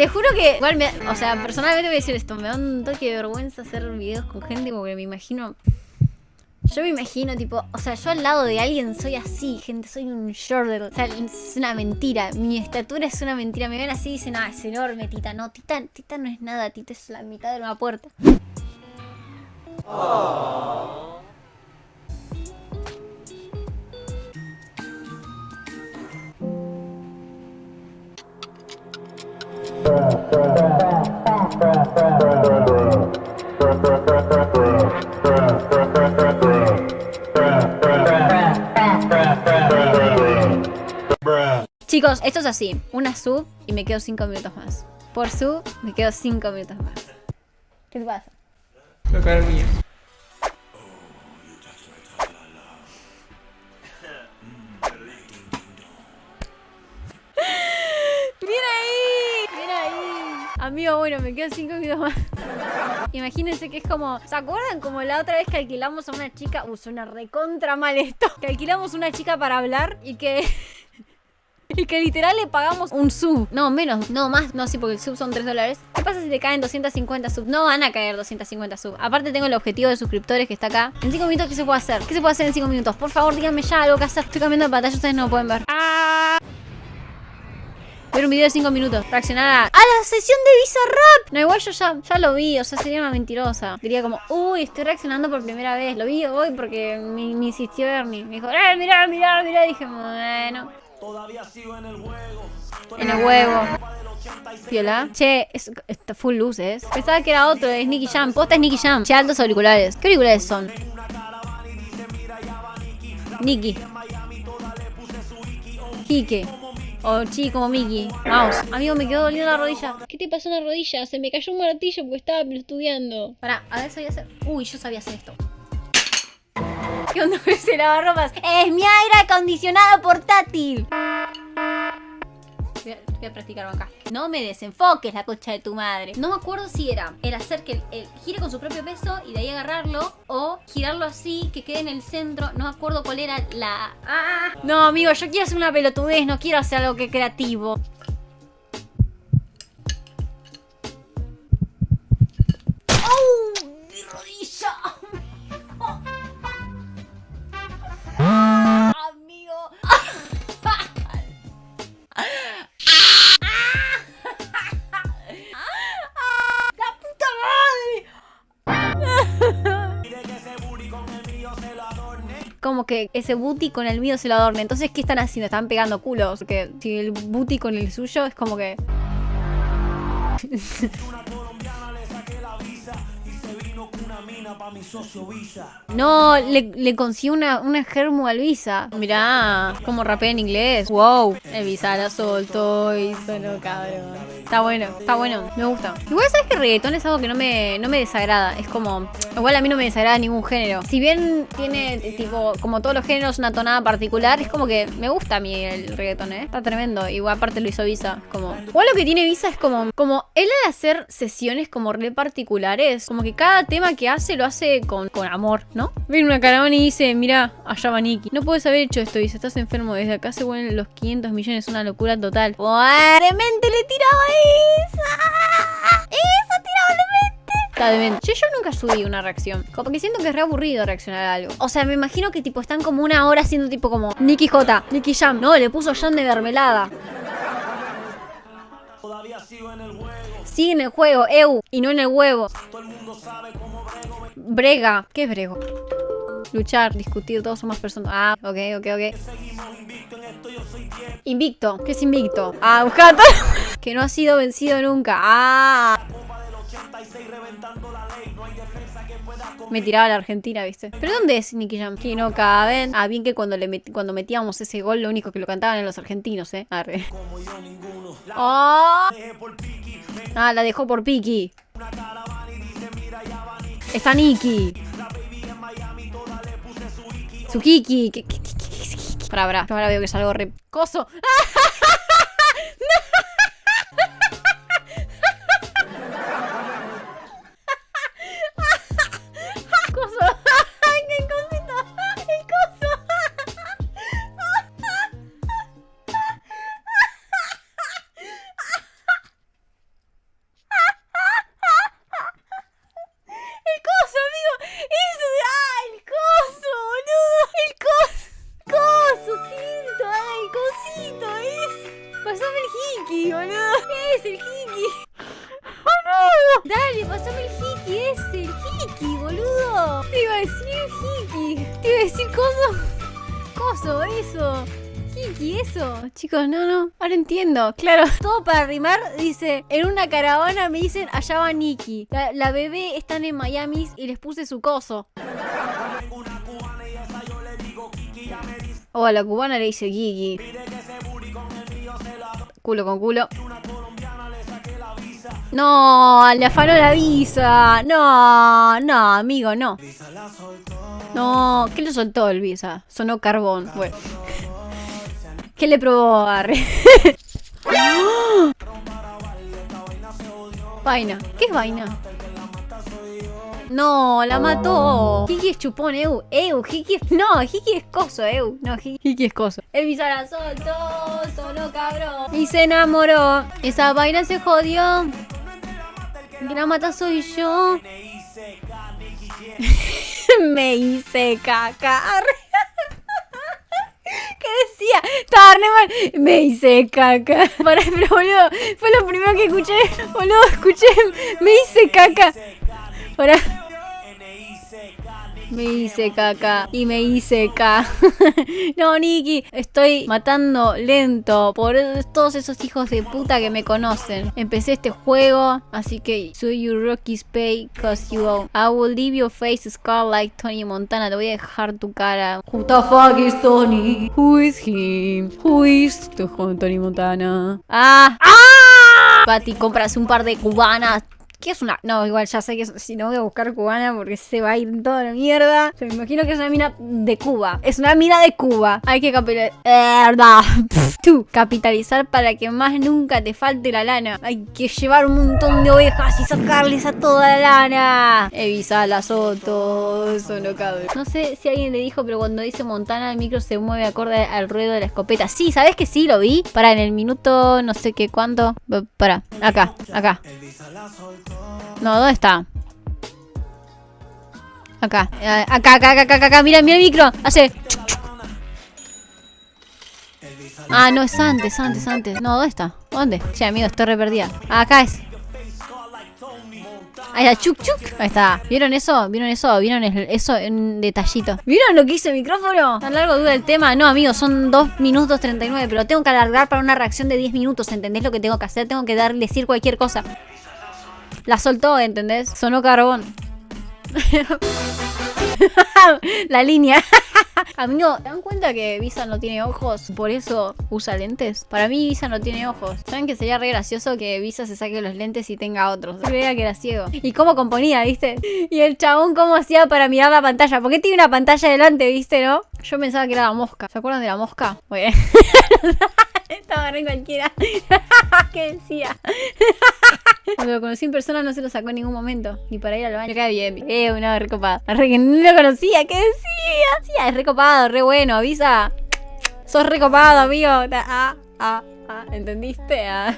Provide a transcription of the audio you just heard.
Te juro que, igual, o sea, personalmente voy a decir esto, me da un toque de vergüenza hacer videos con gente porque me imagino... Yo me imagino, tipo, o sea, yo al lado de alguien soy así, gente, soy un shorter. O sea, es una mentira. Mi estatura es una mentira. Me ven así y dicen, ah, es enorme, Tita. No, Tita, Tita no es nada, Tita es la mitad de una puerta. Chicos, esto es así. Una sub y me quedo 5 minutos más. Por sub me quedo 5 minutos más. ¿Qué te pasa? Voy a. Amigo, bueno, me quedo 5 minutos más. Imagínense que es como... ¿Se acuerdan como la otra vez que alquilamos a una chica? Uh, suena recontra mal esto. Que alquilamos a una chica para hablar y que... Y que literal le pagamos un sub. No, menos. No, más. No, sí, porque el sub son 3 dólares. ¿Qué pasa si te caen 250 subs? No van a caer 250 subs. Aparte tengo el objetivo de suscriptores que está acá. En 5 minutos, ¿qué se puede hacer? ¿Qué se puede hacer en 5 minutos? Por favor, díganme ya algo que hacer. Estoy cambiando de pantalla, ustedes no lo pueden ver. ¡Ah! Ver un video de 5 minutos. Reaccionar a, a la sesión de Bizarrap. No, igual yo ya, ya lo vi. O sea, sería una mentirosa. Diría como, uy, estoy reaccionando por primera vez. Lo vi hoy porque me, me insistió Ernie. Me dijo, eh, mirá, mirá, mirá. Y dije, bueno. Todavía sigo en el juego. En el huevo. Piola. Che, es, está full luces. Pensaba que era otro, es Nicky Jam. Posta es Nicky Jam. Che, altos auriculares. ¿Qué auriculares son? Nicky. Kike. O chi como Mickey. Mouse. Amigo, me quedó doliendo la rodilla. ¿Qué te pasó en la rodilla? Se me cayó un martillo porque estaba estudiando. Pará, a ver, sabía hacer. Uy, yo sabía hacer esto. ¿Qué onda con ese lavarropas? ¡Es mi aire acondicionado portátil! Voy a, acá. No me desenfoques la cocha de tu madre. No me acuerdo si era el hacer que el, el gire con su propio peso y de ahí agarrarlo o girarlo así, que quede en el centro. No me acuerdo cuál era la... ¡Ah! No, amigo, yo quiero hacer una pelotudez, no quiero hacer algo que creativo. ¡Oh! ¡Mi rodilla! Como que ese booty con el mío se lo adorne. Entonces, ¿qué están haciendo? Están pegando culos. Porque si el booty con el suyo es como que... No, le, le consiguió una, una germo al Visa. Mirá, como rapea en inglés. Wow. El Visa la soltó y solo cabrón. Está bueno, está bueno, me gusta. Igual sabes que reggaetón es algo que no me, no me desagrada. Es como. Igual a mí no me desagrada ningún género. Si bien tiene, tipo, como todos los géneros, una tonada particular, es como que me gusta a mí el reggaetón, ¿eh? Está tremendo. Igual aparte lo hizo Visa. Como. Igual lo que tiene Visa es como. Como él al hacer sesiones como re particulares, como que cada tema que hace lo hace con, con amor, ¿no? Viene una caravana y dice, mira, allá va Nicky. No puedes haber hecho esto, dice, estás enfermo. Desde acá se vuelven los 500 millones, una locura total. ¡Buah! ¡Demente le tiraba esa! Demente. Che, yo nunca subí una reacción. Como que siento que es re aburrido reaccionar a algo. O sea, me imagino que tipo están como una hora haciendo tipo como Nicky J, Nicky Jam. No, le puso Jam de mermelada. Todavía sigo en el juego. Sí, en el juego, eu, y no en el huevo. Todo el mundo sabe cómo brego. Brega. ¿Qué es brego? Luchar, discutir, todos somos personas. Ah, ok, ok, ok. Invicto yo. ¿Qué es invicto? Ah, buscando. que no ha sido vencido nunca. Ah. Copa del 86 reventando la ley. No hay defensa que pueda con Me tiraba a la Argentina, ¿viste? ¿Pero dónde es Nicky Jam? Que no caben. Ah, bien que cuando, le met- cuando metíamos ese gol, lo único que lo cantaban eran los argentinos, ¿eh? Arre. La Ah, Ah, la dejó por Piki. Está Nicky. La baby en Miami toda le puse su Iki. Su Kiki. ¿Qué- qué- qué- qué- qué- qué- Pará, pará. Ahora veo que es algo re... Coso. Coso. Decir coso. Coso, eso. Hiki, eso. Chicos, no, no. Ahora entiendo. Claro, todo para rimar. Dice, en una caravana me dicen, allá va Nikki. La, bebé están en Miami y les puse su coso. O a la cubana le dice Gigi. Culo con culo. No, le afanó la visa. No, no, amigo, no. No, ¿qué le soltó el visa? Sonó carbón. Bueno. ¿Qué le probó Arre? Vaina. ¿Qué es vaina? No, la mató. Hiki es chupón, Eu. Eu, Hiki es... No, Hiki es coso, Eu. No, Hiki es coso. El visa la soltó, solo cabrón. Y se enamoró. Esa vaina se jodió. Que la mata soy yo. Me hice caca. ¿Qué decía? Estaba re mal. Me hice caca. Para, pero boludo, fue lo primero que escuché. Boludo, escuché. Me hice caca. Para. Me hice caca y me hice caca. no, Nikki, estoy matando lento por todos esos hijos de puta que me conocen. Empecé este juego, así que soy you Rocky's pay cause you own. I will leave your face scar like Tony Montana. Te voy a dejar tu cara. Who the fuck is Tony? Who is him? Who is Tony Montana? Ah, ah. Patty, compras un par de cubanas. ¿Qué es una? No, igual ya sé que si no voy a buscar cubana porque se va a ir toda la mierda. me imagino que es una mina de Cuba. Es una mina de Cuba. Hay que capitalizar. Tú, capitalizar para que más nunca te falte la lana. Hay que llevar un montón de ovejas y sacarles a toda la lana. Evisa la Soto. Eso no cabe. No sé si alguien le dijo, pero cuando dice Montana, el micro se mueve acorde al ruedo de la escopeta. Sí, ¿sabes que sí? Lo vi. Para en el minuto no sé qué cuánto. Para, acá, acá. No, ¿dónde está? Acá, acá, acá, acá, acá, acá, mira, mira el micro, hace... Ah, no, es antes, antes, antes. No, ¿dónde está? ¿Dónde? Che, amigo, estoy re perdida. acá es. Ahí está, chuc, chuc. Ahí está. ¿Vieron eso? ¿Vieron eso? ¿Vieron eso en detallito? ¿Vieron lo que hice el micrófono? ¿Tan largo dura el tema? No, amigo, son 2 minutos 39, pero tengo que alargar para una reacción de 10 minutos. ¿Entendés lo que tengo que hacer? Tengo que dar, decir cualquier cosa. La soltó, ¿entendés? Sonó carbón. la línea. Amigo, ¿te dan cuenta que Visa no tiene ojos? Por eso usa lentes. Para mí Visa no tiene ojos. ¿Saben que sería re gracioso que Visa se saque los lentes y tenga otros? Creía que era ciego. ¿Y cómo componía, viste? Y el chabón cómo hacía para mirar la pantalla. ¿Por qué tiene una pantalla delante, viste, no? Yo pensaba que era la mosca. ¿Se acuerdan de la mosca? Muy bien. Estaba re cualquiera. ¿Qué decía? Cuando lo conocí en persona no se lo sacó en ningún momento. Ni para ir al baño. Me bien. Eh, una recopado. Re que no lo conocía. ¿Qué decía? Sí, es recopado, re bueno. Avisa. Sos recopado, amigo. Ah, ah, ah. ¿Entendiste? Ah.